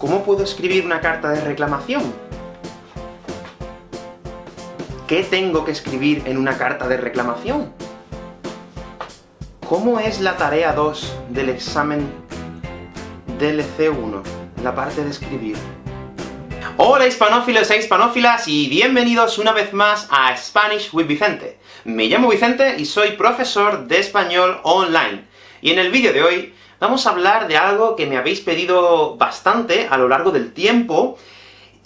¿Cómo puedo escribir una carta de reclamación? ¿Qué tengo que escribir en una carta de reclamación? ¿Cómo es la tarea 2 del examen DLC1? La parte de escribir. Hola hispanófilos e hispanófilas, y bienvenidos una vez más a Spanish with Vicente. Me llamo Vicente y soy profesor de español online. Y en el vídeo de hoy vamos a hablar de algo que me habéis pedido bastante a lo largo del tiempo,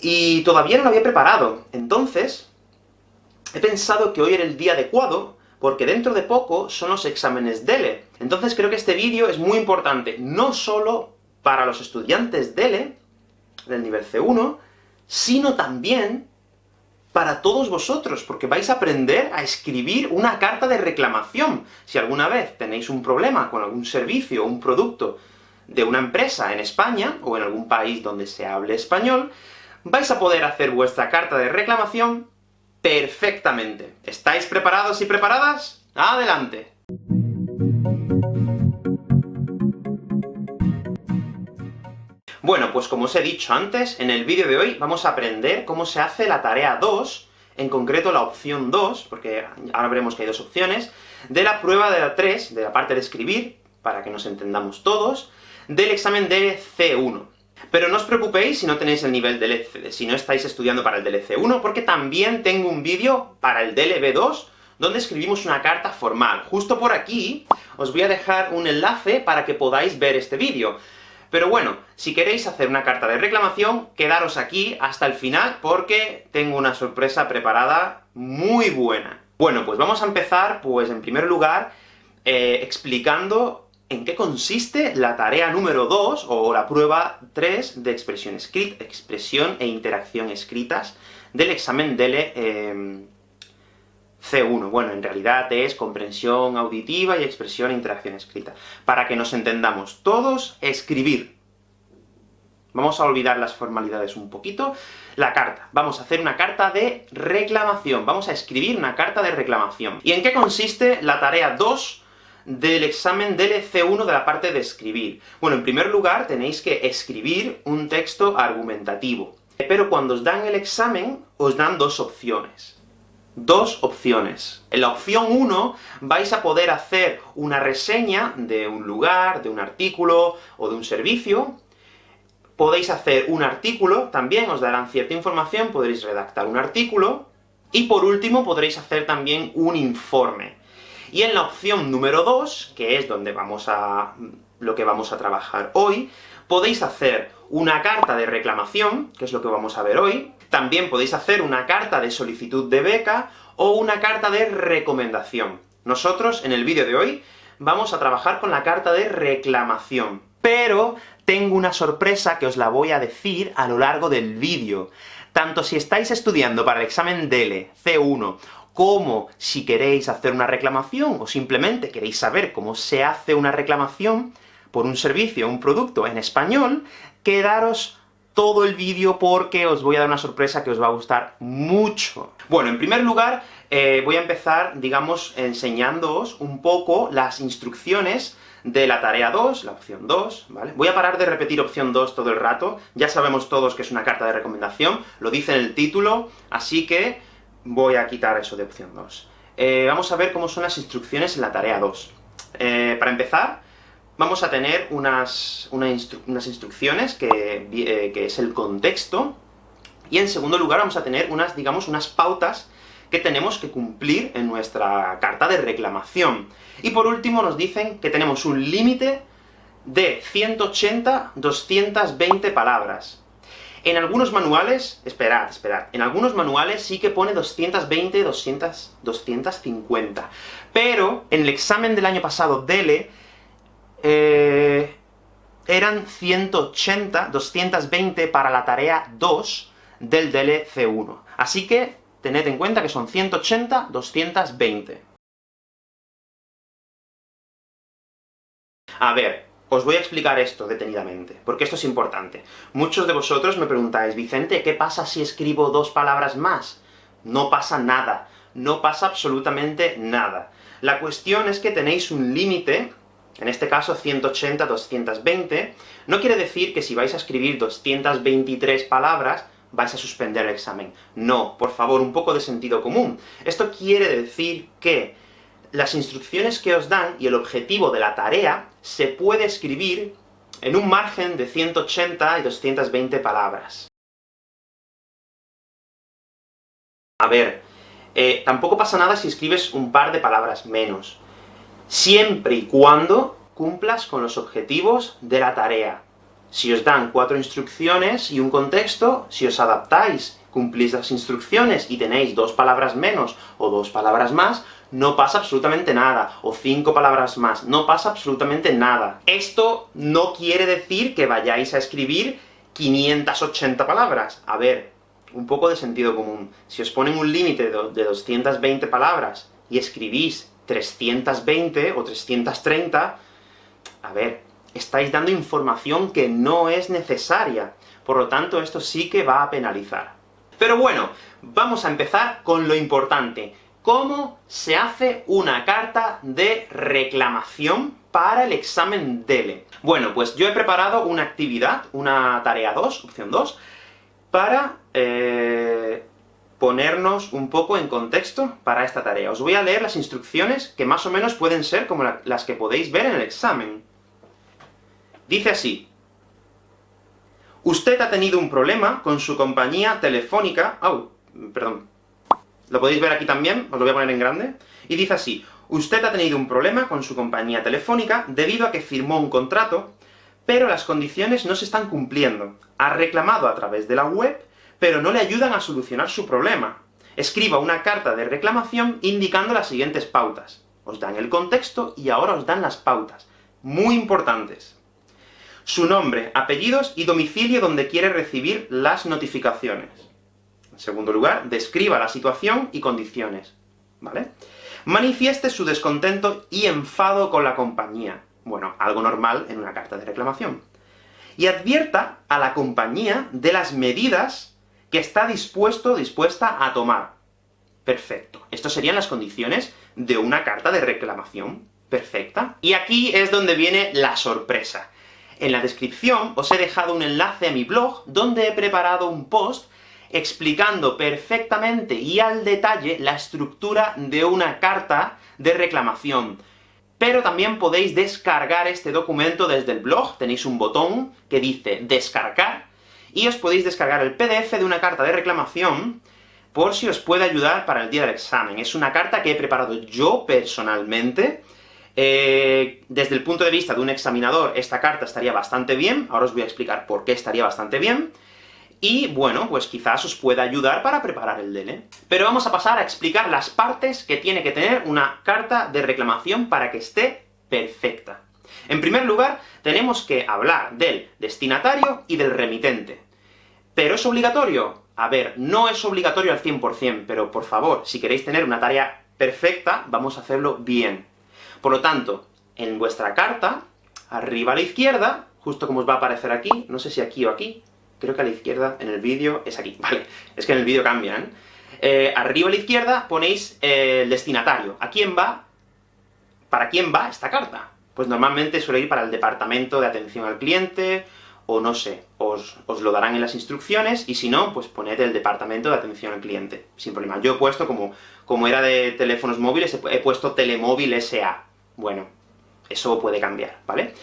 y todavía no lo había preparado. Entonces, he pensado que hoy era el día adecuado, porque dentro de poco son los exámenes DELE. Entonces creo que este vídeo es muy importante, no solo para los estudiantes DELE, del nivel C1, sino también para todos vosotros, porque vais a aprender a escribir una carta de reclamación. Si alguna vez tenéis un problema con algún servicio o un producto de una empresa en España, o en algún país donde se hable español, vais a poder hacer vuestra carta de reclamación perfectamente. ¿Estáis preparados y preparadas? ¡Adelante! Bueno, pues como os he dicho antes, en el vídeo de hoy vamos a aprender cómo se hace la tarea 2, en concreto la opción 2, porque ahora veremos que hay dos opciones, de la prueba de la 3, de la parte de escribir, para que nos entendamos todos, del examen de C1. Pero no os preocupéis si no tenéis el nivel del si no estáis estudiando para el DLC1, porque también tengo un vídeo para el DLB2, donde escribimos una carta formal. Justo por aquí os voy a dejar un enlace para que podáis ver este vídeo. Pero bueno, si queréis hacer una carta de reclamación, quedaros aquí hasta el final, porque tengo una sorpresa preparada muy buena. Bueno, pues vamos a empezar, pues en primer lugar, eh, explicando en qué consiste la tarea número 2, o la prueba 3 de expresión, escrita, expresión e interacción escritas del examen DELE eh, C1. Bueno, en realidad es comprensión auditiva y expresión e interacción escrita. Para que nos entendamos todos, escribir. Vamos a olvidar las formalidades un poquito. La carta. Vamos a hacer una carta de reclamación. Vamos a escribir una carta de reclamación. ¿Y en qué consiste la tarea 2 del examen del C1 de la parte de escribir? Bueno, en primer lugar, tenéis que escribir un texto argumentativo. Pero cuando os dan el examen, os dan dos opciones dos opciones. En la opción 1 vais a poder hacer una reseña de un lugar, de un artículo, o de un servicio. Podéis hacer un artículo, también os darán cierta información, podréis redactar un artículo. Y por último, podréis hacer también un informe. Y en la opción número 2, que es donde vamos a... lo que vamos a trabajar hoy, podéis hacer una carta de reclamación, que es lo que vamos a ver hoy, también podéis hacer una carta de solicitud de beca, o una carta de recomendación. Nosotros, en el vídeo de hoy, vamos a trabajar con la carta de reclamación. Pero tengo una sorpresa que os la voy a decir a lo largo del vídeo. Tanto si estáis estudiando para el examen DELE, C1, como si queréis hacer una reclamación, o simplemente queréis saber cómo se hace una reclamación por un servicio un producto en español, quedaros todo el vídeo porque os voy a dar una sorpresa que os va a gustar mucho. Bueno, en primer lugar, eh, voy a empezar, digamos, enseñándoos un poco las instrucciones de la tarea 2, la opción 2, ¿vale? Voy a parar de repetir opción 2 todo el rato, ya sabemos todos que es una carta de recomendación, lo dice en el título, así que voy a quitar eso de opción 2. Eh, vamos a ver cómo son las instrucciones en la tarea 2. Eh, para empezar, vamos a tener unas, unas instrucciones, eh, que, es el contexto, y en segundo lugar vamos a tener unas, digamos, unas pautas que tenemos que cumplir en nuestra carta de reclamación. Y por último nos dicen que tenemos un límite de 180-220 palabras. En algunos manuales, esperad, esperad, en algunos manuales sí que pone 220, 200, 250. Pero, en el examen del año pasado, DELE, eh, eran 180, 220 para la tarea 2 del DLC1. Así que, tened en cuenta que son 180, 220. A ver, os voy a explicar esto detenidamente, porque esto es importante. Muchos de vosotros me preguntáis, Vicente, ¿qué pasa si escribo dos palabras más? No pasa nada, no pasa absolutamente nada. La cuestión es que tenéis un límite en este caso 180, 220, no quiere decir que si vais a escribir 223 palabras, vais a suspender el examen. No, por favor, un poco de sentido común. Esto quiere decir que las instrucciones que os dan y el objetivo de la tarea se puede escribir en un margen de 180 y 220 palabras. A ver, eh, tampoco pasa nada si escribes un par de palabras menos, siempre y cuando cumplas con los objetivos de la tarea. Si os dan cuatro instrucciones y un contexto, si os adaptáis, cumplís las instrucciones y tenéis dos palabras menos o dos palabras más, no pasa absolutamente nada, o cinco palabras más, no pasa absolutamente nada. Esto no quiere decir que vayáis a escribir 580 palabras. A ver, un poco de sentido común. Si os ponen un límite de 220 palabras y escribís 320 o 330, a ver, estáis dando información que no es necesaria. Por lo tanto, esto sí que va a penalizar. Pero bueno, vamos a empezar con lo importante. ¿Cómo se hace una carta de reclamación para el examen DELE? Bueno, pues yo he preparado una actividad, una tarea 2, opción 2, para eh, ponernos un poco en contexto para esta tarea. Os voy a leer las instrucciones, que más o menos pueden ser como las que podéis ver en el examen. Dice así, Usted ha tenido un problema con su compañía telefónica... Perdón. ¿Lo podéis ver aquí también? Os lo voy a poner en grande. Y dice así, Usted ha tenido un problema con su compañía telefónica debido a que firmó un contrato, pero las condiciones no se están cumpliendo. Ha reclamado a través de la web, pero no le ayudan a solucionar su problema. Escriba una carta de reclamación indicando las siguientes pautas. Os dan el contexto, y ahora os dan las pautas. Muy importantes su nombre, apellidos y domicilio donde quiere recibir las notificaciones. En segundo lugar, describa la situación y condiciones, ¿vale? Manifieste su descontento y enfado con la compañía. Bueno, algo normal en una carta de reclamación. Y advierta a la compañía de las medidas que está dispuesto dispuesta a tomar. Perfecto. Estas serían las condiciones de una carta de reclamación perfecta. Y aquí es donde viene la sorpresa. En la descripción os he dejado un enlace a mi blog, donde he preparado un post explicando perfectamente y al detalle la estructura de una carta de reclamación. Pero también podéis descargar este documento desde el blog, tenéis un botón que dice descargar, y os podéis descargar el PDF de una carta de reclamación, por si os puede ayudar para el día del examen. Es una carta que he preparado yo personalmente, eh, desde el punto de vista de un examinador, esta carta estaría bastante bien, ahora os voy a explicar por qué estaría bastante bien, y bueno, pues quizás os pueda ayudar para preparar el DELE. Pero vamos a pasar a explicar las partes que tiene que tener una carta de reclamación para que esté perfecta. En primer lugar, tenemos que hablar del destinatario y del remitente. ¿Pero es obligatorio? A ver, no es obligatorio al 100%, pero por favor, si queréis tener una tarea perfecta, vamos a hacerlo bien. Por lo tanto, en vuestra carta, arriba a la izquierda, justo como os va a aparecer aquí, no sé si aquí o aquí, creo que a la izquierda, en el vídeo, es aquí, vale, es que en el vídeo cambian, ¿eh? eh, arriba a la izquierda ponéis eh, el destinatario. ¿A quién va? ¿Para quién va esta carta? Pues normalmente suele ir para el departamento de atención al cliente, o no sé, os, os, lo darán en las instrucciones, y si no, pues poned el departamento de atención al cliente, sin problema. Yo he puesto, como, como era de teléfonos móviles, he, puesto Telemóvil S.A. Bueno, eso puede cambiar, ¿vale?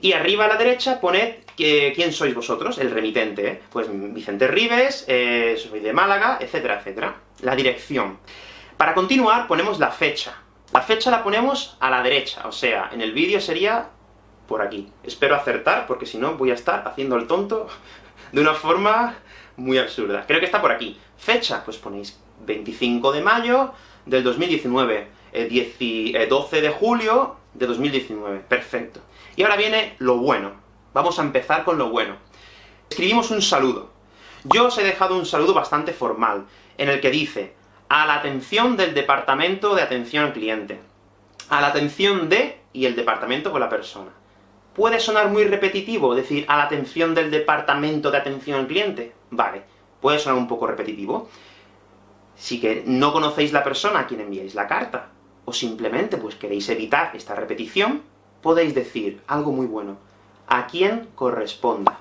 Y arriba a la derecha poned que, quién sois vosotros, el remitente, ¿eh? Pues Vicente Rives, eh, soy de Málaga, etcétera, etcétera. La dirección. Para continuar, ponemos la fecha. La fecha la ponemos a la derecha, o sea, en el vídeo sería por aquí. Espero acertar, porque si no voy a estar haciendo el tonto de una forma muy absurda. Creo que está por aquí. Fecha, pues ponéis 25 de mayo del 2019, 12 eh, de julio de 2019. Perfecto. Y ahora viene lo bueno. Vamos a empezar con lo bueno. Escribimos un saludo. Yo os he dejado un saludo bastante formal, en el que dice a la atención del departamento de atención al cliente. A la atención de, y el departamento con la persona. Puede sonar muy repetitivo decir a la atención del departamento de atención al cliente. Vale, puede sonar un poco repetitivo. Si no conocéis la persona a quien enviáis la carta, o simplemente pues queréis evitar esta repetición, podéis decir algo muy bueno, a quien corresponda.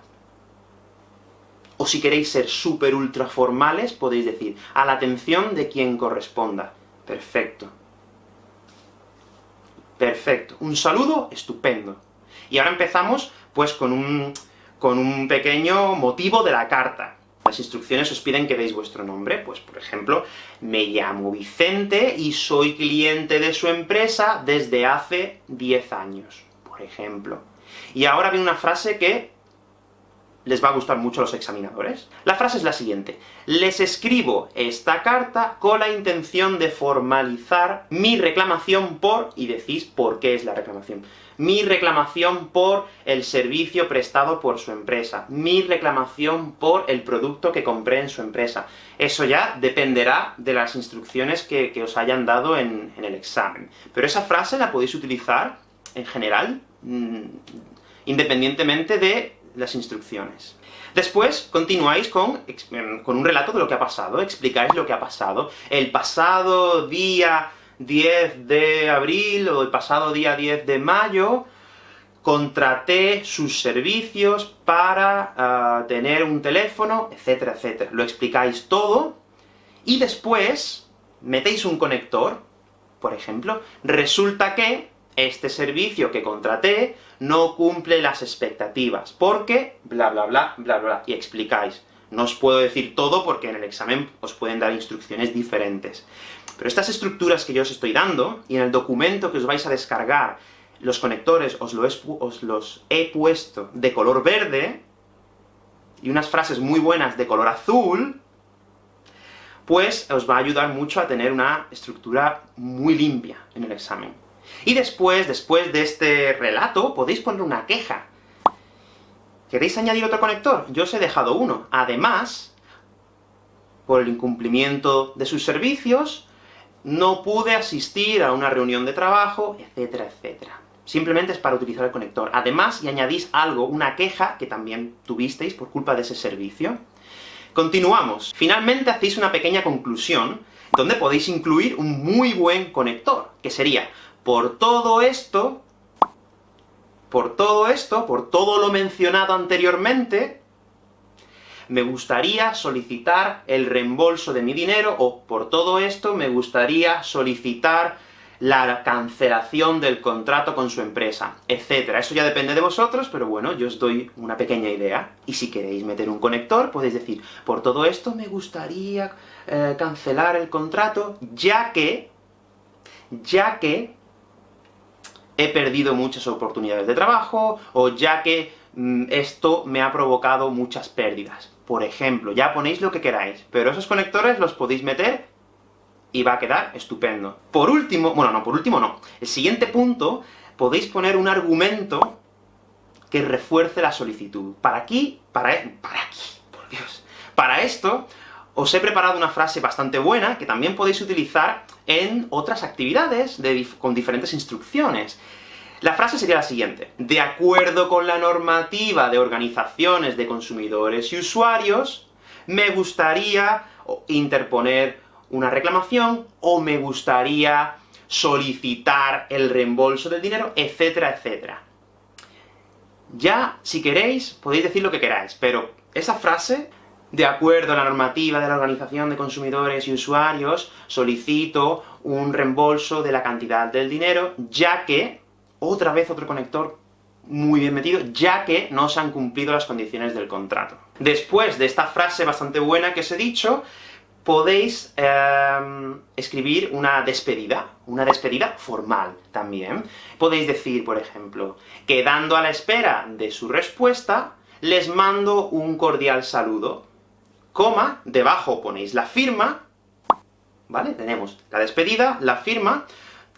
O si queréis ser súper ultra formales, podéis decir, a la atención de quien corresponda. Perfecto. Perfecto. Un saludo estupendo. Y ahora empezamos, pues, con un, con un pequeño motivo de la carta. Las instrucciones os piden que deis vuestro nombre, pues por ejemplo, me llamo Vicente y soy cliente de su empresa desde hace 10 años, por ejemplo. Y ahora viene una frase que les va a gustar mucho a los examinadores. La frase es la siguiente. Les escribo esta carta con la intención de formalizar mi reclamación por... y decís por qué es la reclamación. Mi reclamación por el servicio prestado por su empresa. Mi reclamación por el producto que compré en su empresa. Eso ya dependerá de las instrucciones que, os hayan dado en, el examen. Pero esa frase la podéis utilizar, en general, mm, independientemente de las instrucciones. Después, continuáis con, em, con un relato de lo que ha pasado, explicáis lo que ha pasado. El pasado día 10 de abril, o el pasado día 10 de mayo, contraté sus servicios para ah, tener un teléfono, etcétera, etcétera. Lo explicáis todo, y después metéis un conector, por ejemplo, resulta que este servicio que contraté no cumple las expectativas, porque bla bla bla, bla bla, y explicáis. No os puedo decir todo, porque en el examen os pueden dar instrucciones diferentes. Pero estas estructuras que yo os estoy dando, y en el documento que os vais a descargar, los conectores os, os los he puesto de color verde, y unas frases muy buenas de color azul, pues os va a ayudar mucho a tener una estructura muy limpia en el examen. Y después, después de este relato, podéis poner una queja. ¿Queréis añadir otro conector? Yo os he dejado uno. Además, por el incumplimiento de sus servicios, no pude asistir a una reunión de trabajo, etcétera, etcétera. Simplemente es para utilizar el conector. Además, y añadís algo, una queja que también tuvisteis por culpa de ese servicio. Continuamos. Finalmente hacéis una pequeña conclusión, donde podéis incluir un muy buen conector, que sería por todo esto, por todo esto, por todo lo mencionado anteriormente, me gustaría solicitar el reembolso de mi dinero, o por todo esto me gustaría solicitar la cancelación del contrato con su empresa, etcétera. Eso ya depende de vosotros, pero bueno, yo os doy una pequeña idea. Y si queréis meter un conector, podéis decir, por todo esto me gustaría eh, cancelar el contrato, ya que, ya que he perdido muchas oportunidades de trabajo, o ya que mm, esto me ha provocado muchas pérdidas. Por ejemplo, ya ponéis lo que queráis, pero esos conectores los podéis meter y va a quedar estupendo. Por último, bueno, no, por último no. El siguiente punto, podéis poner un argumento que refuerce la solicitud. Para aquí, para, e, para aquí, por Dios. Para esto, os he preparado una frase bastante buena, que también podéis utilizar en otras actividades con diferentes instrucciones. La frase sería la siguiente. De acuerdo con la normativa de organizaciones de consumidores y usuarios, me gustaría interponer una reclamación, o me gustaría solicitar el reembolso del dinero, etcétera, etcétera. Ya, si queréis, podéis decir lo que queráis, pero esa frase de acuerdo a la normativa de la Organización de Consumidores y Usuarios, solicito un reembolso de la cantidad del dinero, ya que, otra vez otro conector muy bien metido, ya que no se han cumplido las condiciones del contrato. Después de esta frase bastante buena que os he dicho, podéis em, escribir una despedida, una despedida formal también. Podéis decir, por ejemplo, quedando a la espera de su respuesta, les mando un cordial saludo coma, debajo ponéis la firma, ¿vale? Tenemos la despedida, la firma,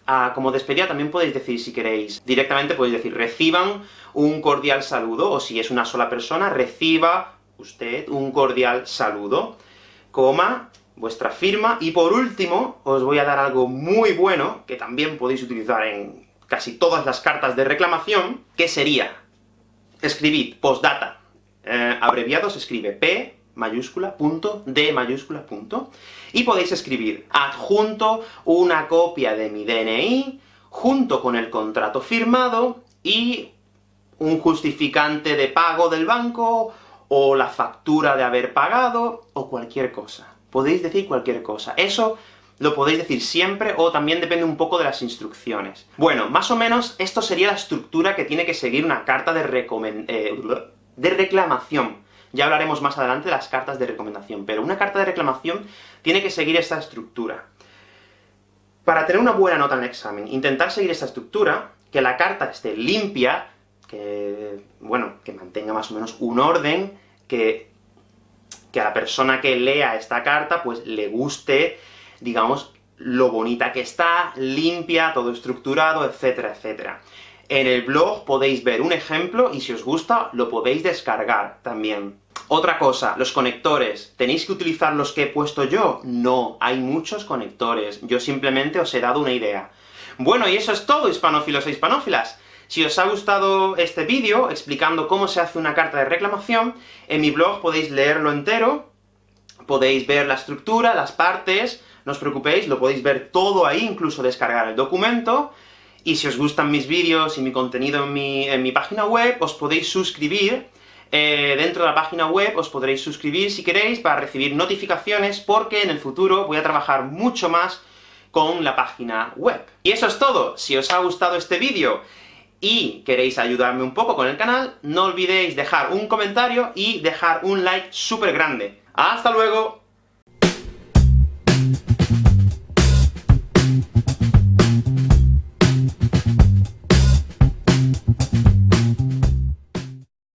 ah, como despedida también podéis decir, si queréis, directamente podéis decir, reciban un cordial saludo, o si es una sola persona, reciba usted un cordial saludo, coma, vuestra firma, y por último, os voy a dar algo muy bueno, que también podéis utilizar en casi todas las cartas de reclamación, que sería, escribid postdata, eh, abreviado se escribe P, mayúscula, punto, D mayúscula, punto, y podéis escribir adjunto una copia de mi DNI, junto con el contrato firmado, y un justificante de pago del banco, o la factura de haber pagado, o cualquier cosa. Podéis decir cualquier cosa. Eso lo podéis decir siempre, o también depende un poco de las instrucciones. Bueno, más o menos esto sería la estructura que tiene que seguir una carta de, eh, de reclamación. Ya hablaremos más adelante de las cartas de recomendación, pero una carta de reclamación tiene que seguir esta estructura. Para tener una buena nota en el examen, intentar seguir esta estructura, que la carta esté limpia, que, bueno, que mantenga más o menos un orden, que, que a la persona que lea esta carta, pues le guste, digamos, lo bonita que está, limpia, todo estructurado, etcétera, etcétera. En el blog podéis ver un ejemplo, y si os gusta, lo podéis descargar también. Otra cosa, los conectores. ¿Tenéis que utilizar los que he puesto yo? No, hay muchos conectores. Yo simplemente os he dado una idea. Bueno, y eso es todo, hispanófilos e hispanófilas. Si os ha gustado este vídeo, explicando cómo se hace una carta de reclamación, en mi blog podéis leerlo entero, podéis ver la estructura, las partes, no os preocupéis, lo podéis ver todo ahí, incluso descargar el documento, y si os gustan mis vídeos y mi contenido en mi, en mi página web, os podéis suscribir, eh, dentro de la página web os podréis suscribir si queréis, para recibir notificaciones, porque en el futuro voy a trabajar mucho más con la página web. Y eso es todo. Si os ha gustado este vídeo, y queréis ayudarme un poco con el canal, no olvidéis dejar un comentario y dejar un like súper grande. ¡Hasta luego!